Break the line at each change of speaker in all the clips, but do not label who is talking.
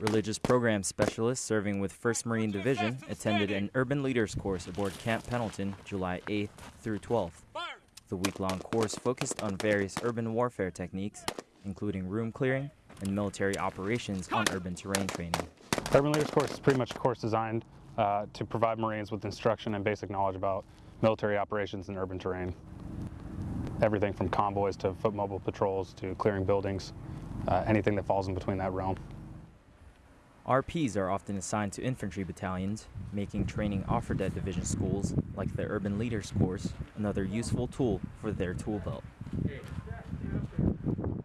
Religious program specialist serving with 1st Marine Division attended an urban leaders course aboard Camp Pendleton July 8th through 12th. The week long course focused on various urban warfare techniques, including room clearing and military operations on urban terrain training.
Urban Leaders course is pretty much a course designed uh, to provide Marines with instruction and basic knowledge about military operations in urban terrain. Everything from convoys to foot mobile patrols to clearing buildings, uh, anything that falls in between that realm.
RPs are often assigned to infantry battalions, making training offered at division schools, like the Urban Leaders course, another useful tool for their tool belt.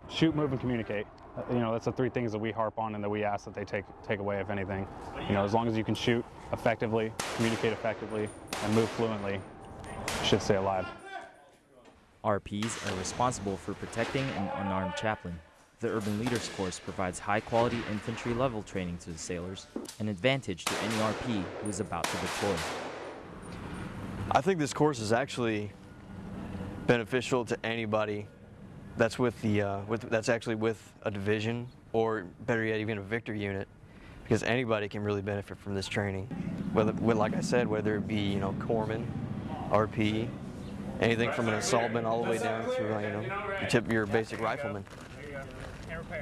Shoot, move, and communicate. Uh, you know, that's the three things that we harp on and that we ask that they take take away, if anything. You know, as long as you can shoot effectively, communicate effectively, and move fluently, you should stay alive.
RPs are responsible for protecting an unarmed chaplain. The Urban Leaders course provides high quality infantry level training to the sailors, an advantage to any RP who is about to deploy.
I think this course is actually beneficial to anybody that's with the uh, with that's actually with a division or better yet even a victor unit because anybody can really benefit from this training whether like I said whether it be you know corpsman RP anything from an assaultman all the way down to uh, you know your, tip, your basic rifleman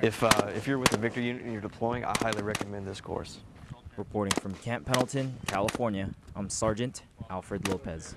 if uh, if you're with a victor unit and you're deploying I highly recommend this course
Reporting from Camp Pendleton, California, I'm Sergeant Alfred Lopez.